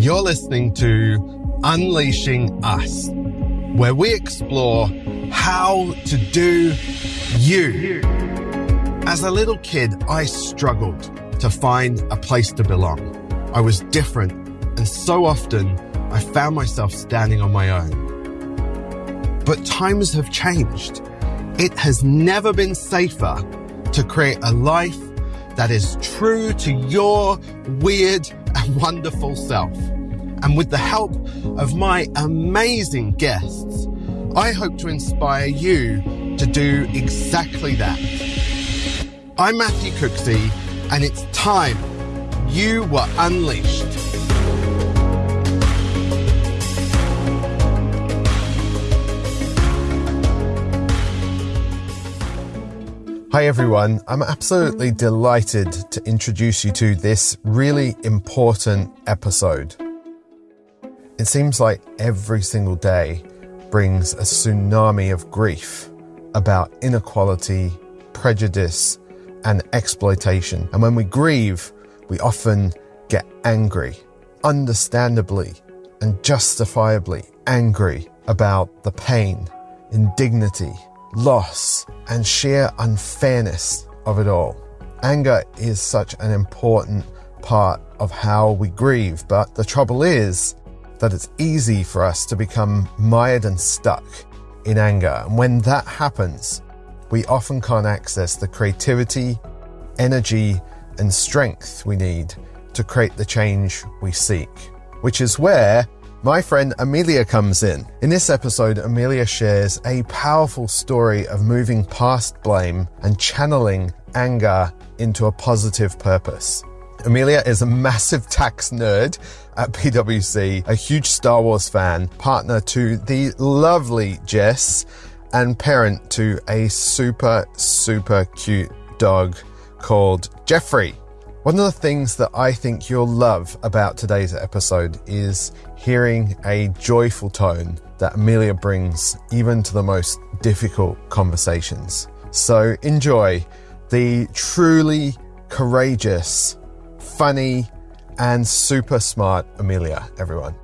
You're listening to Unleashing Us, where we explore how to do you. As a little kid, I struggled to find a place to belong. I was different, and so often I found myself standing on my own. But times have changed. It has never been safer to create a life that is true to your weird and wonderful self. And with the help of my amazing guests, I hope to inspire you to do exactly that. I'm Matthew Cooksey, and it's time you were unleashed. Hi, everyone. I'm absolutely delighted to introduce you to this really important episode. It seems like every single day brings a tsunami of grief about inequality, prejudice, and exploitation. And when we grieve, we often get angry, understandably and justifiably angry about the pain, indignity, loss, and sheer unfairness of it all. Anger is such an important part of how we grieve, but the trouble is that it's easy for us to become mired and stuck in anger. And when that happens, we often can't access the creativity, energy, and strength we need to create the change we seek, which is where my friend Amelia comes in. In this episode, Amelia shares a powerful story of moving past blame and channeling anger into a positive purpose. Amelia is a massive tax nerd at PwC, a huge Star Wars fan, partner to the lovely Jess, and parent to a super, super cute dog called Jeffrey. One of the things that I think you'll love about today's episode is hearing a joyful tone that Amelia brings even to the most difficult conversations. So enjoy the truly courageous, funny, and super smart Amelia, everyone.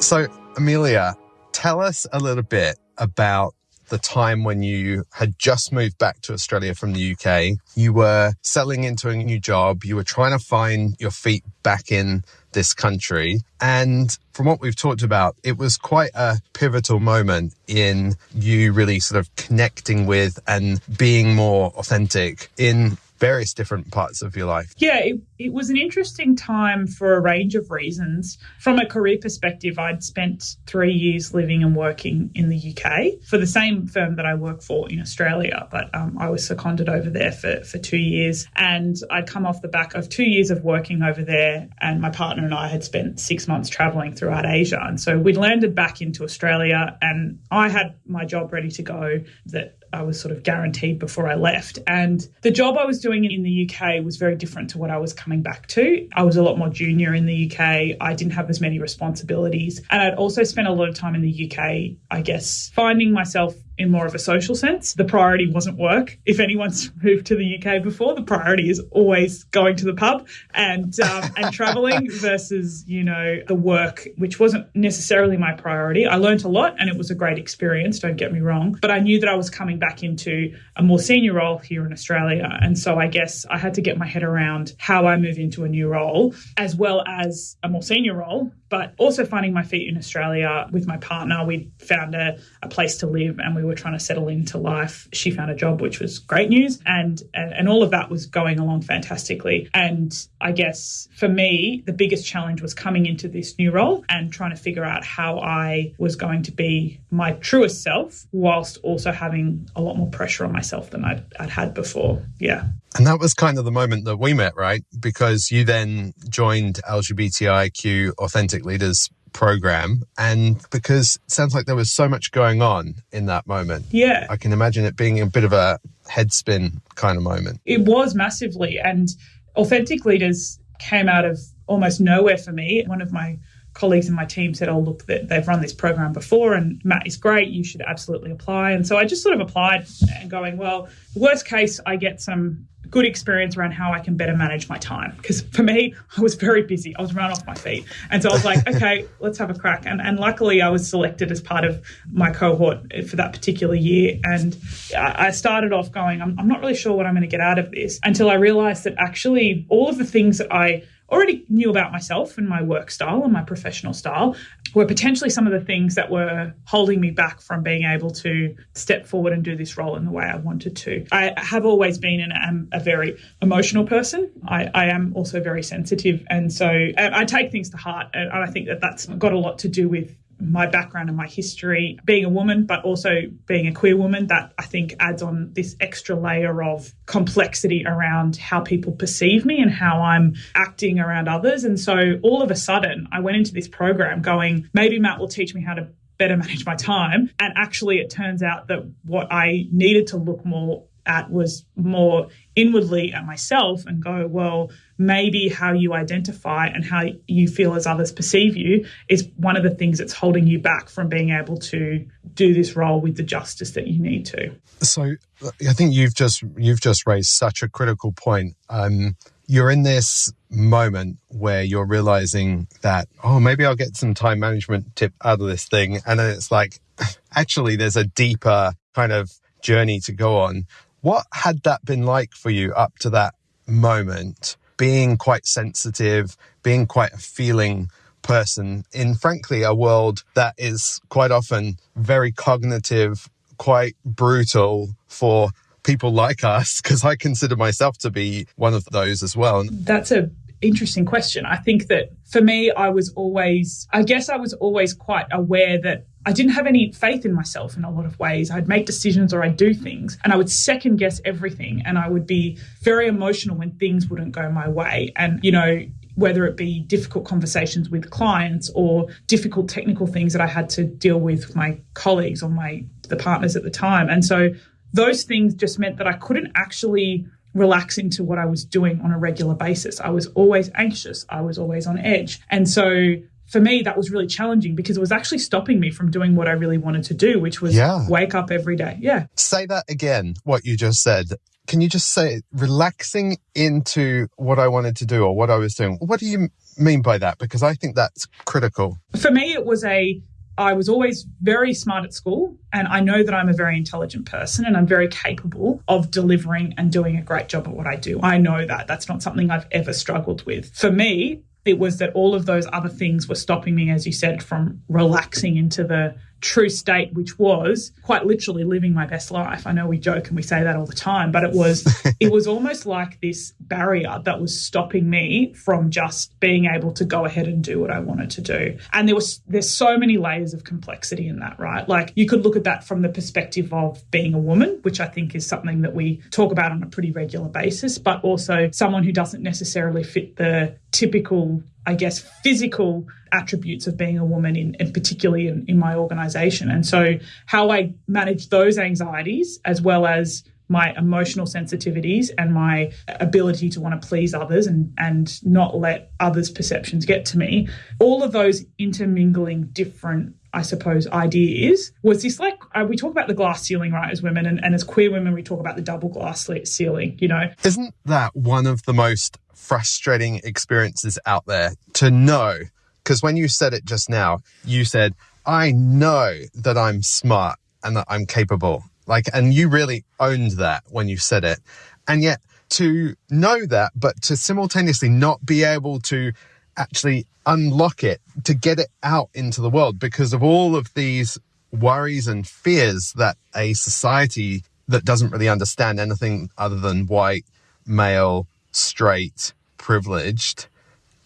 So, Amelia, tell us a little bit about the time when you had just moved back to Australia from the UK. You were settling into a new job. You were trying to find your feet back in this country. And from what we've talked about, it was quite a pivotal moment in you really sort of connecting with and being more authentic in various different parts of your life. Yeah, it, it was an interesting time for a range of reasons. From a career perspective, I'd spent three years living and working in the UK for the same firm that I work for in Australia, but um, I was seconded over there for, for two years. And I'd come off the back of two years of working over there, and my partner and I had spent six months traveling throughout Asia. And so we'd landed back into Australia, and I had my job ready to go that I was sort of guaranteed before I left. And the job I was doing in the UK was very different to what I was coming back to. I was a lot more junior in the UK. I didn't have as many responsibilities. And I'd also spent a lot of time in the UK, I guess, finding myself in more of a social sense. The priority wasn't work. If anyone's moved to the UK before, the priority is always going to the pub and um, and traveling versus you know the work, which wasn't necessarily my priority. I learned a lot and it was a great experience. Don't get me wrong, but I knew that I was coming back into a more senior role here in Australia, and so I guess I had to get my head around how I move into a new role as well as a more senior role but also finding my feet in Australia with my partner. We found a, a place to live and we were trying to settle into life. She found a job, which was great news. And, and, and all of that was going along fantastically. And I guess for me, the biggest challenge was coming into this new role and trying to figure out how I was going to be my truest self whilst also having a lot more pressure on myself than I'd, I'd had before. Yeah. And that was kind of the moment that we met, right? Because you then joined LGBTIQ Authentic Leaders program and because it sounds like there was so much going on in that moment. Yeah. I can imagine it being a bit of a head spin kind of moment. It was massively and authentic leaders came out of almost nowhere for me. One of my colleagues in my team said, "Oh, look, they've run this program before, and Matt is great. You should absolutely apply." And so I just sort of applied, and going, "Well, worst case, I get some good experience around how I can better manage my time. Because for me, I was very busy. I was run off my feet. And so I was like, okay, let's have a crack. And, and luckily, I was selected as part of my cohort for that particular year. And I started off going, I'm, I'm not really sure what I'm going to get out of this until I realized that actually all of the things that I already knew about myself and my work style and my professional style were potentially some of the things that were holding me back from being able to step forward and do this role in the way I wanted to. I have always been and am a very emotional person. I, I am also very sensitive. And so I, I take things to heart. And I think that that's got a lot to do with my background and my history, being a woman, but also being a queer woman, that I think adds on this extra layer of complexity around how people perceive me and how I'm acting around others. And so all of a sudden, I went into this program going, maybe Matt will teach me how to better manage my time. And actually, it turns out that what I needed to look more at was more inwardly at myself and go, well, maybe how you identify and how you feel as others perceive you is one of the things that's holding you back from being able to do this role with the justice that you need to. So I think you've just you've just raised such a critical point. Um, you're in this moment where you're realizing that, oh, maybe I'll get some time management tip out of this thing. And then it's like, actually, there's a deeper kind of journey to go on what had that been like for you up to that moment? Being quite sensitive, being quite a feeling person in, frankly, a world that is quite often very cognitive, quite brutal for people like us, because I consider myself to be one of those as well. That's a interesting question. I think that for me, I was always, I guess I was always quite aware that I didn't have any faith in myself in a lot of ways. I'd make decisions or I'd do things and I would second guess everything and I would be very emotional when things wouldn't go my way. And, you know, whether it be difficult conversations with clients or difficult technical things that I had to deal with my colleagues or my the partners at the time. And so those things just meant that I couldn't actually relax into what I was doing on a regular basis. I was always anxious. I was always on edge. And so for me, that was really challenging because it was actually stopping me from doing what I really wanted to do, which was yeah. wake up every day. Yeah. Say that again, what you just said. Can you just say relaxing into what I wanted to do or what I was doing? What do you mean by that? Because I think that's critical. For me, it was a I was always very smart at school, and I know that I'm a very intelligent person and I'm very capable of delivering and doing a great job at what I do. I know that. That's not something I've ever struggled with. For me, it was that all of those other things were stopping me, as you said, from relaxing into the true state, which was quite literally living my best life. I know we joke and we say that all the time, but it was it was almost like this barrier that was stopping me from just being able to go ahead and do what I wanted to do. And there was there's so many layers of complexity in that, right? Like you could look at that from the perspective of being a woman, which I think is something that we talk about on a pretty regular basis, but also someone who doesn't necessarily fit the typical I guess, physical attributes of being a woman, in, and particularly in, in my organization. And so, how I manage those anxieties as well as my emotional sensitivities and my ability to want to please others and, and not let others' perceptions get to me, all of those intermingling different I suppose, ideas was this like uh, we talk about the glass ceiling, right, as women, and, and as queer women, we talk about the double glass ceiling, you know. Isn't that one of the most frustrating experiences out there to know? Because when you said it just now, you said, I know that I'm smart and that I'm capable. Like, and you really owned that when you said it. And yet to know that, but to simultaneously not be able to actually unlock it to get it out into the world because of all of these worries and fears that a society that doesn't really understand anything other than white, male, straight, privileged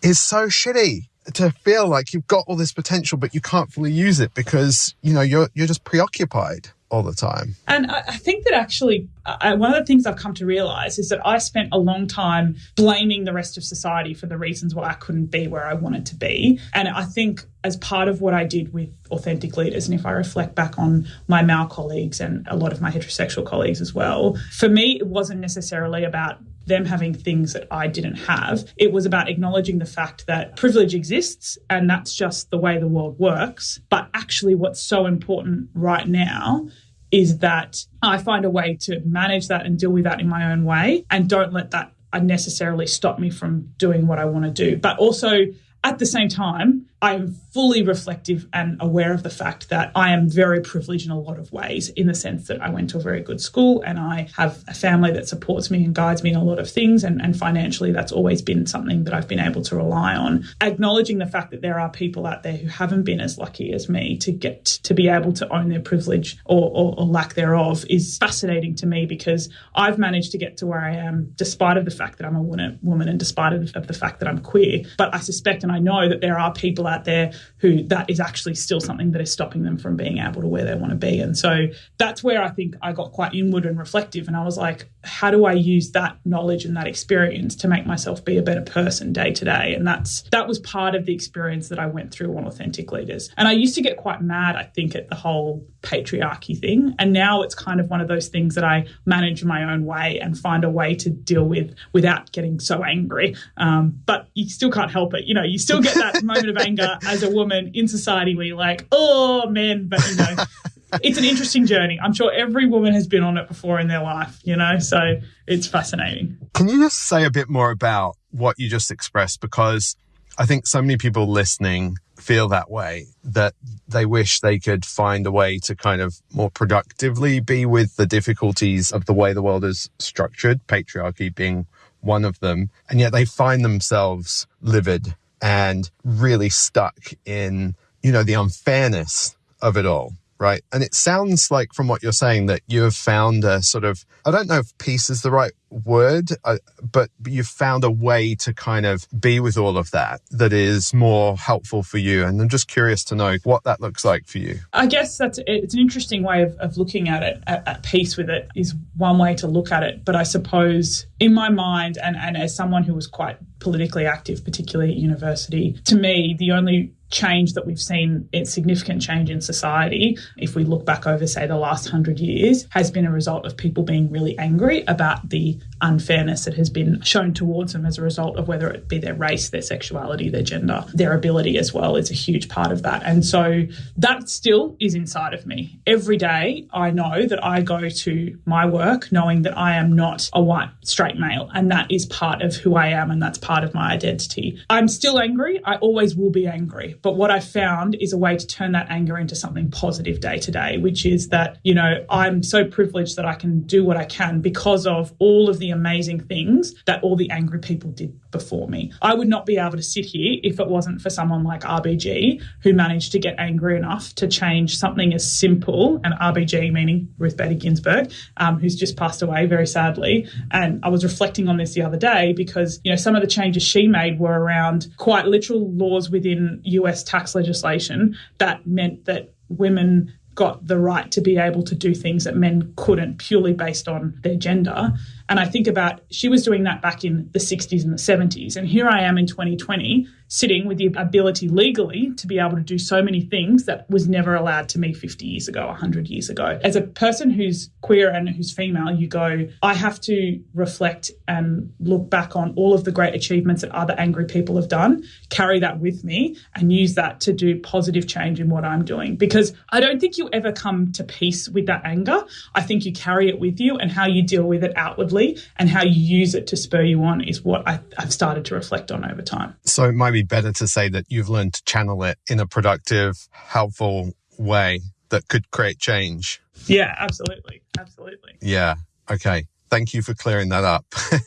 is so shitty to feel like you've got all this potential but you can't fully use it because you know you're you're just preoccupied all the time. And I think that actually, uh, one of the things I've come to realize is that I spent a long time blaming the rest of society for the reasons why I couldn't be where I wanted to be. And I think as part of what I did with Authentic Leaders, and if I reflect back on my male colleagues and a lot of my heterosexual colleagues as well, for me, it wasn't necessarily about them having things that I didn't have. It was about acknowledging the fact that privilege exists and that's just the way the world works. But actually, what's so important right now is that I find a way to manage that and deal with that in my own way and don't let that unnecessarily stop me from doing what I want to do. But also, at the same time, I am fully reflective and aware of the fact that I am very privileged in a lot of ways, in the sense that I went to a very good school and I have a family that supports me and guides me in a lot of things. And, and financially, that's always been something that I've been able to rely on. Acknowledging the fact that there are people out there who haven't been as lucky as me to get to be able to own their privilege or, or, or lack thereof is fascinating to me because I've managed to get to where I am despite of the fact that I'm a woman and despite of, of the fact that I'm queer. But I suspect and I know that there are people out there who that is actually still something that is stopping them from being able to where they want to be. And so that's where I think I got quite inward and reflective. And I was like, how do I use that knowledge and that experience to make myself be a better person day to day? And that's that was part of the experience that I went through on Authentic Leaders. And I used to get quite mad, I think, at the whole patriarchy thing. And now it's kind of one of those things that I manage my own way and find a way to deal with without getting so angry. Um, but you still can't help it. You know, you still get that moment of anger as a woman in society where you're like, oh, men, but you know. it's an interesting journey. I'm sure every woman has been on it before in their life, you know, so it's fascinating. Can you just say a bit more about what you just expressed? Because I think so many people listening feel that way that they wish they could find a way to kind of more productively be with the difficulties of the way the world is structured, patriarchy being one of them. And yet they find themselves livid and really stuck in, you know, the unfairness of it all. Right. And it sounds like from what you're saying that you have found a sort of, I don't know if peace is the right word, uh, but you've found a way to kind of be with all of that that is more helpful for you. And I'm just curious to know what that looks like for you. I guess that's it's an interesting way of, of looking at it. At, at peace with it is one way to look at it. But I suppose in my mind, and, and as someone who was quite politically active, particularly at university, to me, the only change that we've seen, significant change in society, if we look back over, say, the last hundred years, has been a result of people being really angry about the unfairness that has been shown towards them as a result of whether it be their race, their sexuality, their gender, their ability as well is a huge part of that. And so that still is inside of me. Every day I know that I go to my work knowing that I am not a white straight male and that is part of who I am and that's part of my identity. I'm still angry. I always will be angry. But what I found is a way to turn that anger into something positive day to day, which is that, you know, I'm so privileged that I can do what I can because of all of the amazing things that all the angry people did before me. I would not be able to sit here if it wasn't for someone like RBG who managed to get angry enough to change something as simple, and RBG meaning Ruth Bader Ginsburg, um, who's just passed away very sadly. And I was reflecting on this the other day because, you know, some of the changes she made were around quite literal laws within US tax legislation that meant that women got the right to be able to do things that men couldn't purely based on their gender. And I think about she was doing that back in the 60s and the 70s. And here I am in 2020 sitting with the ability legally to be able to do so many things that was never allowed to me 50 years ago, 100 years ago. As a person who's queer and who's female, you go, I have to reflect and look back on all of the great achievements that other angry people have done, carry that with me, and use that to do positive change in what I'm doing. Because I don't think you ever come to peace with that anger. I think you carry it with you, and how you deal with it outwardly and how you use it to spur you on is what I, have started to reflect on over time. So it might be better to say that you've learned to channel it in a productive, helpful way that could create change. Yeah, absolutely. Absolutely. Yeah. Okay. Thank you for clearing that up.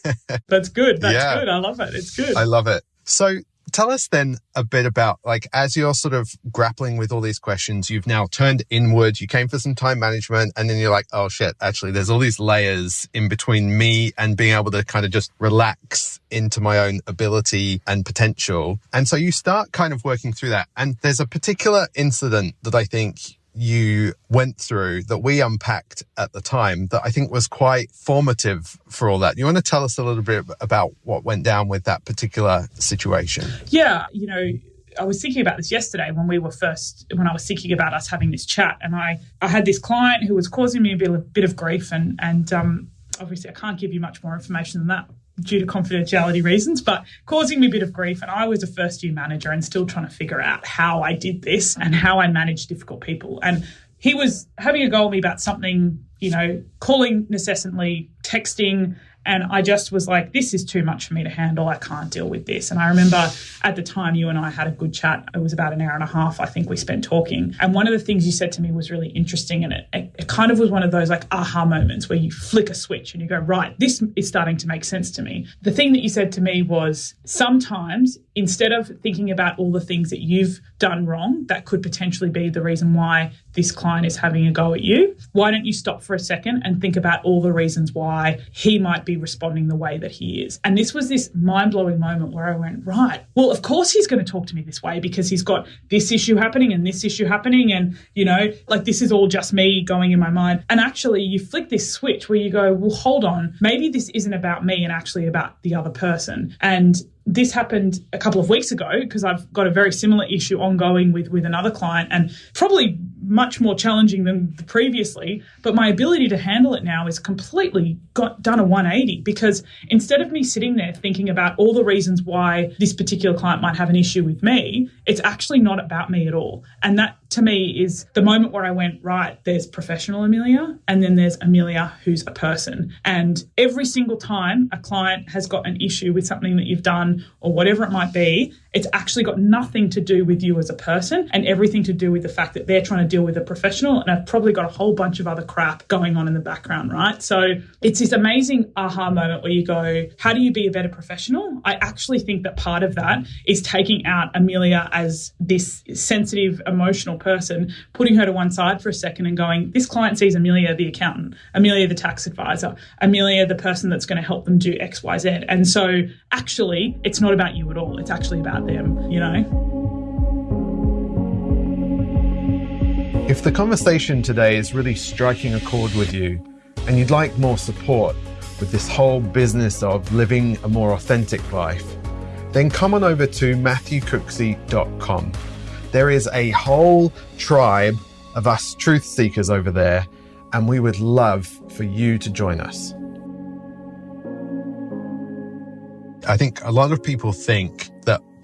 That's good. That's yeah. good. I love it. It's good. I love it. So tell us then a bit about like as you're sort of grappling with all these questions you've now turned inward you came for some time management and then you're like oh shit actually there's all these layers in between me and being able to kind of just relax into my own ability and potential. And so you start kind of working through that. And there's a particular incident that i think you went through that we unpacked at the time that I think was quite formative for all that. You want to tell us a little bit about what went down with that particular situation? Yeah, you know, I was thinking about this yesterday when we were first when I was thinking about us having this chat, and I I had this client who was causing me a bit, a bit of grief, and and um, obviously I can't give you much more information than that due to confidentiality reasons, but causing me a bit of grief. And I was a first year manager and still trying to figure out how I did this and how I managed difficult people. And he was having a go at me about something, you know, calling incessantly, texting, and I just was like, this is too much for me to handle. I can't deal with this. And I remember at the time you and I had a good chat. It was about an hour and a half, I think we spent talking. And one of the things you said to me was really interesting. And it, it, kind of was one of those like aha moments where you flick a switch and you go, right, this is starting to make sense to me. The thing that you said to me was sometimes instead of thinking about all the things that you've done wrong that could potentially be the reason why this client is having a go at you, why don't you stop for a second and think about all the reasons why he might be responding the way that he is? And this was this mind blowing moment where I went, right, well, of course he's going to talk to me this way because he's got this issue happening and this issue happening. And, you know, like this is all just me going in my mind. And actually, you flick this switch where you go, well, hold on, maybe this isn't about me and actually about the other person. And this happened a couple of weeks ago because I've got a very similar issue ongoing with with another client and probably much more challenging than previously but my ability to handle it now is completely got done a 180 because instead of me sitting there thinking about all the reasons why this particular client might have an issue with me it's actually not about me at all and that to me is the moment where I went, right, there's professional Amelia and then there's Amelia who's a person. And every single time a client has got an issue with something that you've done or whatever it might be, it's actually got nothing to do with you as a person and everything to do with the fact that they're trying to deal with a professional and I've probably got a whole bunch of other crap going on in the background, right? So it's this amazing aha moment where you go, how do you be a better professional? I actually think that part of that is taking out Amelia as this sensitive, emotional person, putting her to one side for a second and going, this client sees Amelia, the accountant, Amelia, the tax advisor, Amelia, the person that's going to help them do X, Y, Z. And so actually, it's not about you at all. It's actually about them, you know? If the conversation today is really striking a chord with you and you'd like more support with this whole business of living a more authentic life, then come on over to matthewcooksey.com. There is a whole tribe of us truth seekers over there, and we would love for you to join us. I think a lot of people think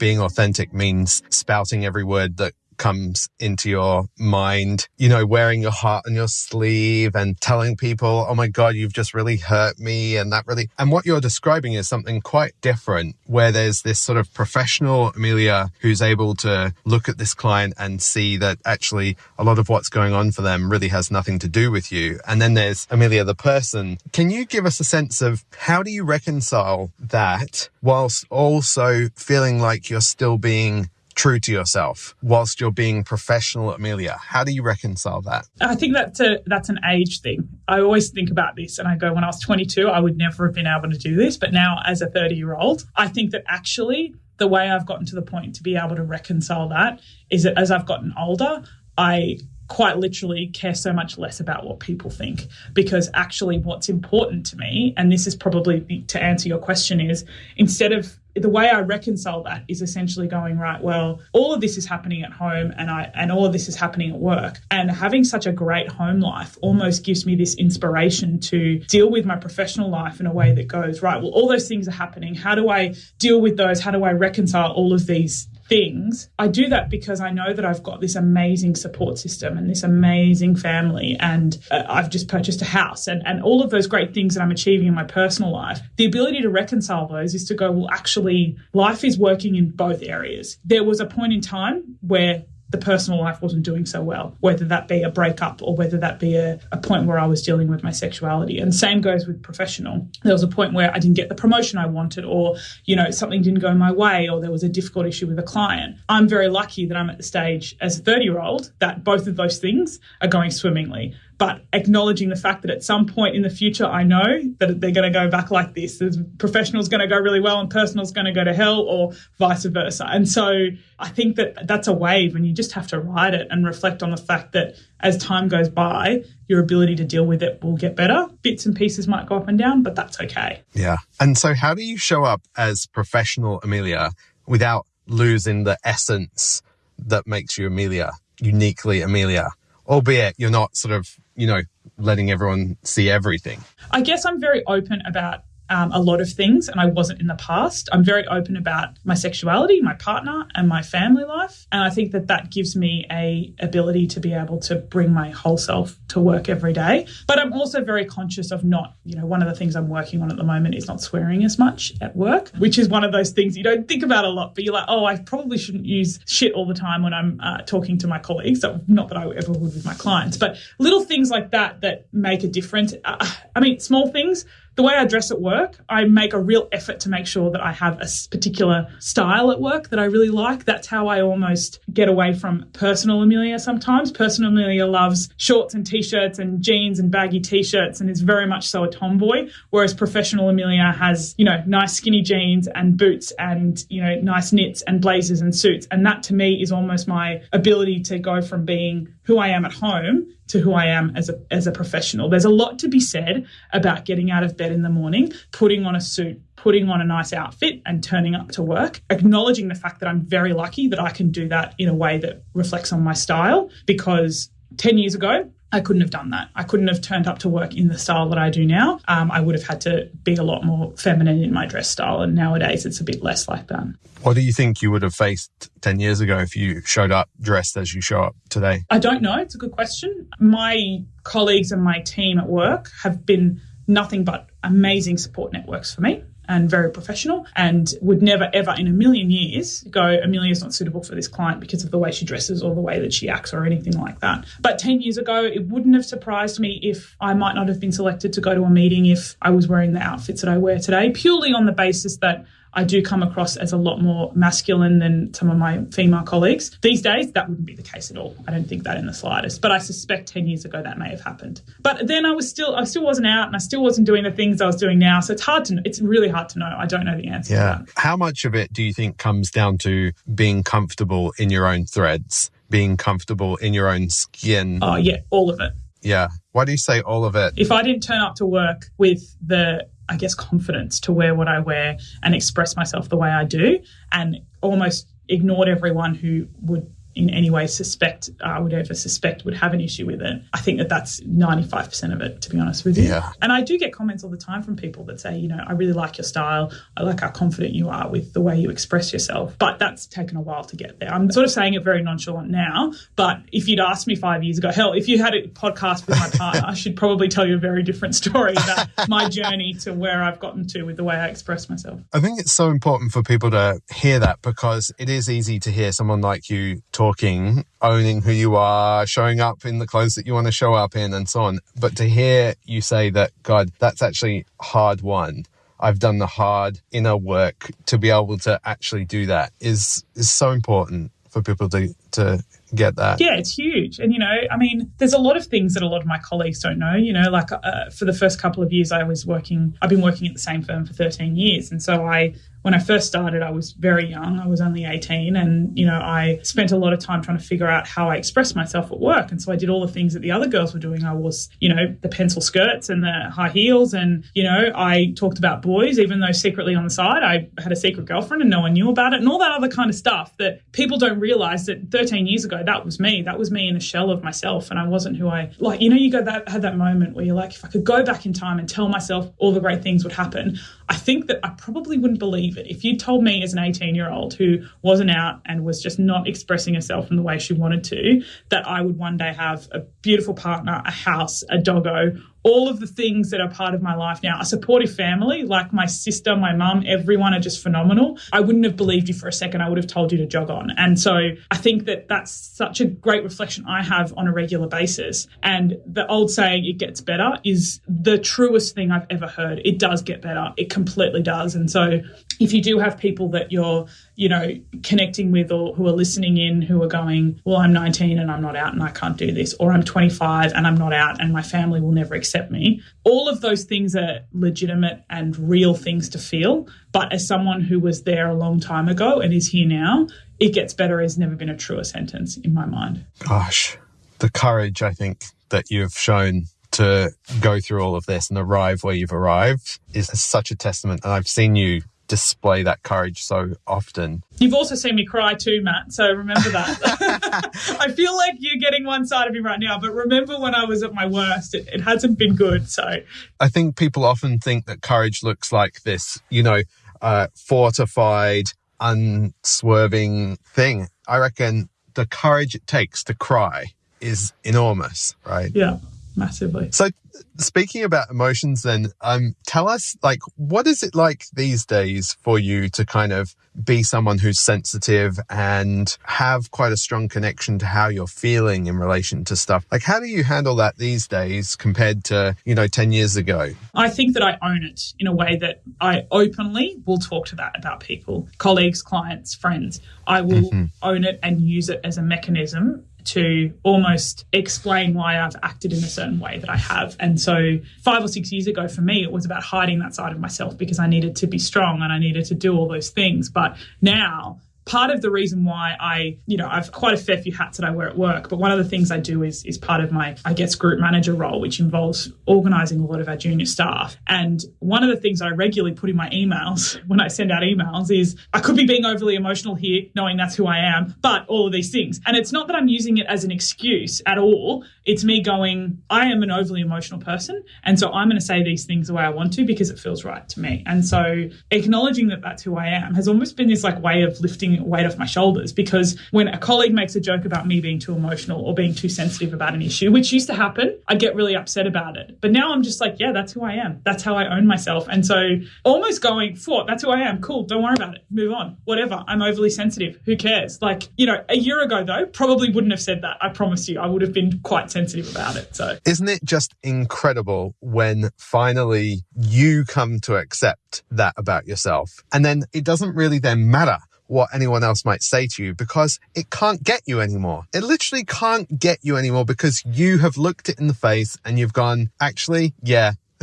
being authentic means spouting every word that comes into your mind, you know, wearing your heart on your sleeve and telling people, oh my God, you've just really hurt me. And that really, and what you're describing is something quite different where there's this sort of professional Amelia who's able to look at this client and see that actually a lot of what's going on for them really has nothing to do with you. And then there's Amelia, the person. Can you give us a sense of how do you reconcile that whilst also feeling like you're still being true to yourself whilst you're being professional Amelia. How do you reconcile that? I think that's a that's an age thing. I always think about this and I go when I was 22 I would never have been able to do this, but now as a 30 year old, I think that actually the way I've gotten to the point to be able to reconcile that is that as I've gotten older, I quite literally care so much less about what people think because actually what's important to me and this is probably to answer your question is instead of the way I reconcile that is essentially going right. Well, all of this is happening at home, and I and all of this is happening at work. And having such a great home life almost gives me this inspiration to deal with my professional life in a way that goes right. Well, all those things are happening. How do I deal with those? How do I reconcile all of these things, I do that because I know that I've got this amazing support system and this amazing family, and uh, I've just purchased a house and, and all of those great things that I'm achieving in my personal life. The ability to reconcile those is to go, well, actually, life is working in both areas. There was a point in time where the personal life wasn't doing so well, whether that be a breakup or whether that be a, a point where I was dealing with my sexuality. And same goes with professional. There was a point where I didn't get the promotion I wanted, or, you know, something didn't go my way, or there was a difficult issue with a client. I'm very lucky that I'm at the stage as a 30 year old that both of those things are going swimmingly but acknowledging the fact that at some point in the future, I know that they're going to go back like this. The professional's going to go really well and personal's going to go to hell or vice versa. And so I think that that's a wave and you just have to ride it and reflect on the fact that as time goes by, your ability to deal with it will get better. Bits and pieces might go up and down, but that's okay. Yeah. And so how do you show up as professional Amelia without losing the essence that makes you Amelia, uniquely Amelia? Albeit you're not sort of, you know, letting everyone see everything. I guess I'm very open about um, a lot of things, and I wasn't in the past. I'm very open about my sexuality, my partner, and my family life, and I think that that gives me a ability to be able to bring my whole self to work every day. But I'm also very conscious of not, you know, one of the things I'm working on at the moment is not swearing as much at work, which is one of those things you don't think about a lot, but you're like, oh, I probably shouldn't use shit all the time when I'm uh, talking to my colleagues. Not that I ever would with my clients, but little things like that that make a difference. Uh, I mean, small things the way I dress at work, I make a real effort to make sure that I have a particular style at work that I really like. That's how I almost get away from personal Amelia sometimes. Personal Amelia loves shorts and t-shirts and jeans and baggy t-shirts and is very much so a tomboy, whereas professional Amelia has, you know, nice skinny jeans and boots and, you know, nice knits and blazers and suits. And that to me is almost my ability to go from being who I am at home to who I am as a as a professional. There's a lot to be said about getting out of bed in the morning, putting on a suit, putting on a nice outfit and turning up to work, acknowledging the fact that I'm very lucky that I can do that in a way that reflects on my style because 10 years ago I couldn't have done that. I couldn't have turned up to work in the style that I do now. Um, I would have had to be a lot more feminine in my dress style. And nowadays it's a bit less like that. What do you think you would have faced 10 years ago if you showed up dressed as you show up today? I don't know. It's a good question. My colleagues and my team at work have been nothing but amazing support networks for me and very professional and would never ever in a million years go amelia's not suitable for this client because of the way she dresses or the way that she acts or anything like that. But 10 years ago it wouldn't have surprised me if i might not have been selected to go to a meeting if i was wearing the outfits that i wear today purely on the basis that I do come across as a lot more masculine than some of my female colleagues. These days, that wouldn't be the case at all. I don't think that in the slightest. But I suspect 10 years ago that may have happened. But then I was still, I still wasn't out and I still wasn't doing the things I was doing now. So it's hard to, it's really hard to know. I don't know the answer. Yeah. How much of it do you think comes down to being comfortable in your own threads, being comfortable in your own skin? Oh, yeah, all of it. Yeah. Why do you say all of it? If I didn't turn up to work with the I guess, confidence to wear what I wear and express myself the way I do, and almost ignored everyone who would in any way suspect I uh, would ever suspect would have an issue with it. I think that that's 95% of it, to be honest with you. Yeah. And I do get comments all the time from people that say, you know, I really like your style. I like how confident you are with the way you express yourself. But that's taken a while to get there. I'm sort of saying it very nonchalant now, but if you'd asked me five years ago, hell, if you had a podcast with my partner, I should probably tell you a very different story about my journey to where I've gotten to with the way I express myself. I think it's so important for people to hear that because it is easy to hear someone like you talk talking, owning who you are, showing up in the clothes that you want to show up in, and so on. But to hear you say that, God, that's actually hard won. I've done the hard inner work to be able to actually do that is is so important for people to to get that. Yeah, it's huge. And, you know, I mean, there's a lot of things that a lot of my colleagues don't know. You know, like uh, for the first couple of years, I was working, I've been working at the same firm for 13 years. And so I when I first started, I was very young. I was only 18. And, you know, I spent a lot of time trying to figure out how I expressed myself at work. And so I did all the things that the other girls were doing. I was, you know, the pencil skirts and the high heels. And, you know, I talked about boys, even though secretly on the side I had a secret girlfriend and no one knew about it and all that other kind of stuff that people don't realize that 13 years ago, that was me. That was me in a shell of myself. And I wasn't who I, like, you know, you go that, had that moment where you're like, if I could go back in time and tell myself all the great things would happen, I think that I probably wouldn't believe it. If you told me as an 18 year old who wasn't out and was just not expressing herself in the way she wanted to, that I would one day have a beautiful partner, a house, a doggo, all of the things that are part of my life now. A supportive family, like my sister, my mum, everyone are just phenomenal. I wouldn't have believed you for a second. I would have told you to jog on. And so I think that that's such a great reflection I have on a regular basis. And the old saying, it gets better, is the truest thing I've ever heard. It does get better. It completely does. And so if you do have people that you're you know, connecting with or who are listening in who are going, well, I'm 19 and I'm not out and I can't do this, or I'm 25 and I'm not out and my family will never accept me. All of those things are legitimate and real things to feel. But as someone who was there a long time ago and is here now, it gets better has never been a truer sentence in my mind. Gosh, the courage I think that you've shown to go through all of this and arrive where you've arrived is such a testament. And I've seen you display that courage so often. You've also seen me cry too, Matt. So remember that. I feel like you're getting one side of me right now, but remember when I was at my worst, it, it hasn't been good. So I think people often think that courage looks like this, you know, uh, fortified, unswerving thing. I reckon the courage it takes to cry is enormous, right? Yeah, massively. So speaking about emotions then, um, tell us like what is it like these days for you to kind of be someone who's sensitive and have quite a strong connection to how you're feeling in relation to stuff? Like how do you handle that these days compared to, you know, 10 years ago? I think that I own it in a way that I openly will talk to that about people, colleagues, clients, friends. I will mm-hmm. own it and use it as a mechanism to almost explain why I've acted in a certain way that I have. And so, five or six years ago, for me, it was about hiding that side of myself because I needed to be strong and I needed to do all those things. But now, part of the reason why I, you know, I've quite a fair few hats that I wear at work, but one of the things I do is is part of my, I guess, group manager role, which involves organizing a lot of our junior staff. And one of the things I regularly put in my emails when I send out emails is I could be being overly emotional here, knowing that's who I am, but all of these things. And it's not that I'm using it as an excuse at all. It's me going, I am an overly emotional person. And so I'm going to say these things the way I want to because it feels right to me. And so acknowledging that that's who I am has almost been this like way of lifting taking weight off my shoulders because when a colleague makes a joke about me being too emotional or being too sensitive about an issue, which used to happen, I'd get really upset about it. But now I'm just like, yeah, that's who I am. That's how I own myself. And so almost going, for that's who I am. Cool. Don't worry about it. Move on. Whatever. I'm overly sensitive. Who cares? Like, you know, a year ago though, probably wouldn't have said that. I promise you, I would have been quite sensitive about it. So isn't it just incredible when finally you come to accept that about yourself? And then it doesn't really then matter what anyone else might say to you because it can't get you anymore. It literally can't get you anymore because you have looked it in the face and you've gone, actually, yeah.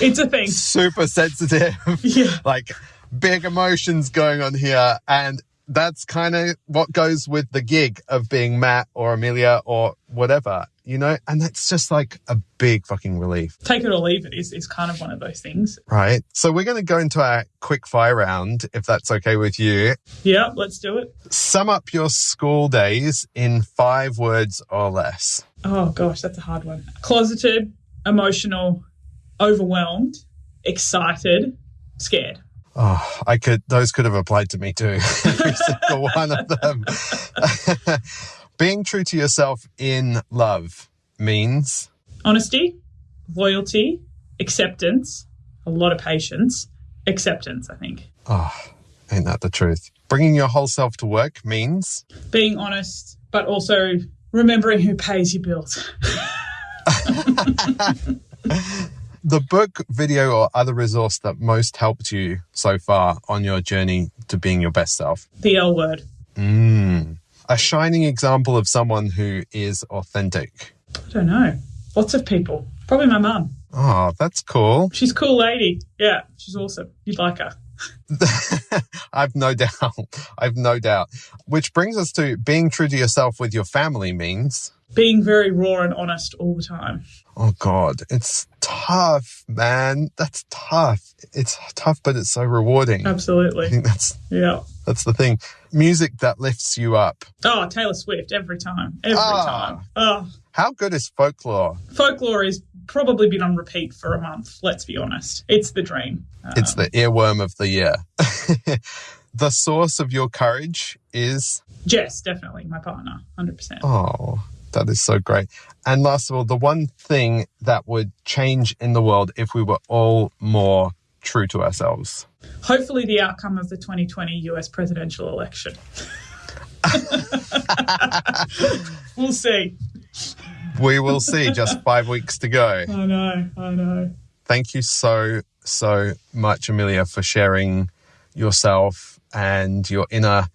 it's a thing. Super sensitive. Yeah. like big emotions going on here. And that's kind of what goes with the gig of being Matt or Amelia or whatever you know? And that's just like a big fucking relief. Take it or leave it is, is kind of one of those things. Right. So we're going to go into our quick fire round, if that's okay with you. Yeah, let's do it. Sum up your school days in five words or less. Oh, gosh, that's a hard one. Closeted, emotional, overwhelmed, excited, scared. Oh, I could, those could have applied to me too. Every single one of them. Being true to yourself in love means honesty, loyalty, acceptance, a lot of patience, acceptance, I think. Oh, ain't that the truth? Bringing your whole self to work means being honest, but also remembering who pays your bills. the book, video, or other resource that most helped you so far on your journey to being your best self? The L word. Mm a shining example of someone who is authentic? I don't know. Lots of people. Probably my mum. Oh, that's cool. She's a cool lady. Yeah, she's awesome. You'd like her. I've no doubt. I've no doubt. Which brings us to being true to yourself with your family means being very raw and honest all the time. Oh God, it's tough, man. That's tough. It's tough, but it's so rewarding. Absolutely. I think that's yeah. That's the thing. Music that lifts you up. Oh, Taylor Swift every time. Every ah. time. Oh. How good is folklore? Folklore is probably been on repeat for a month, let's be honest. It's the dream. Um, it's the earworm of the year. the source of your courage is Jess, definitely my partner, 100%. Oh, that is so great. And last of all, the one thing that would change in the world if we were all more true to ourselves hopefully the outcome of the 2020 US presidential election. we'll see. We will see. Just five weeks to go. I know. I know. Thank you so, so much, Amelia, for sharing yourself and your inner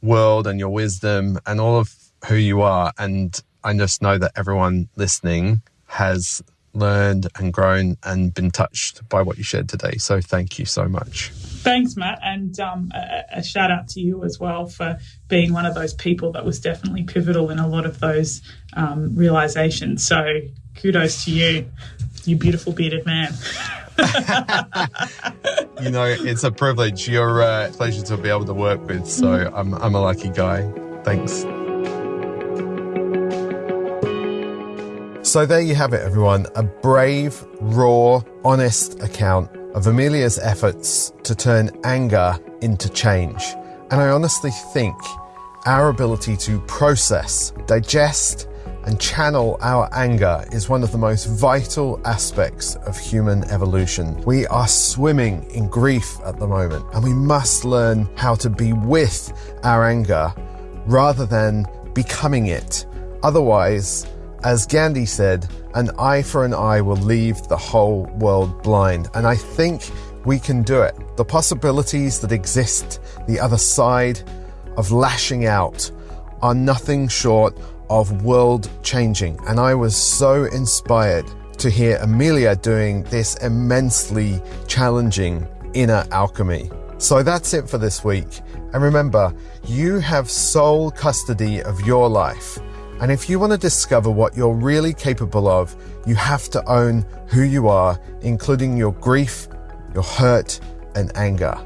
world and your wisdom and all of who you are. And I just know that everyone listening has learned and grown and been touched by what you shared today. So thank you so much. Thanks, Matt, and um, a, a, shout out to you as well for being one of those people that was definitely pivotal in a lot of those um, realizations. So kudos to you. You beautiful bearded man. you know, it's a privilege. You're a pleasure to be able to work with. So I'm, I'm a lucky guy. Thanks. So there you have it, everyone. A brave, raw, honest account of Amelia's efforts to turn anger into change. And I honestly think our ability to process, digest, and channel our anger is one of the most vital aspects of human evolution. We are swimming in grief at the moment, and we must learn how to be with our anger rather than becoming it. Otherwise, as Gandhi said, an eye for an eye will leave the whole world blind. And I think we can do it. The possibilities that exist the other side of lashing out are nothing short of world changing. And I was so inspired to hear Amelia doing this immensely challenging inner alchemy. So that's it for this week. And remember, you have sole custody of your life. And if you want to discover what you're really capable of, you have to own who you are, including your grief, your hurt, and anger.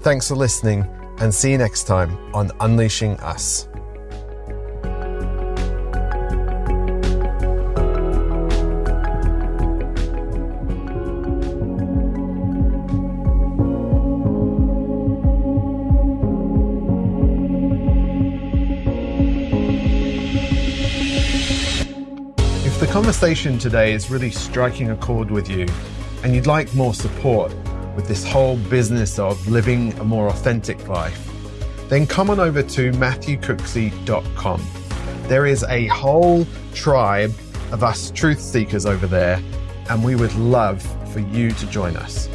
Thanks for listening, and see you next time on Unleashing Us. Conversation today is really striking a chord with you and you'd like more support with this whole business of living a more authentic life, then come on over to matthewcooksey.com. There is a whole tribe of us truth seekers over there, and we would love for you to join us.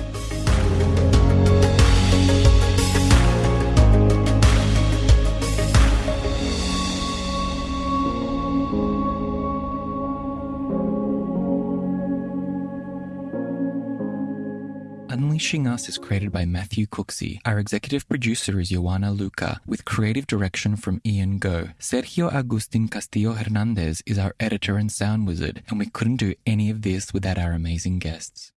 Unleashing Us is created by Matthew Cooksey. Our executive producer is Joanna Luca, with creative direction from Ian Go. Sergio Agustin Castillo Hernandez is our editor and sound wizard, and we couldn't do any of this without our amazing guests.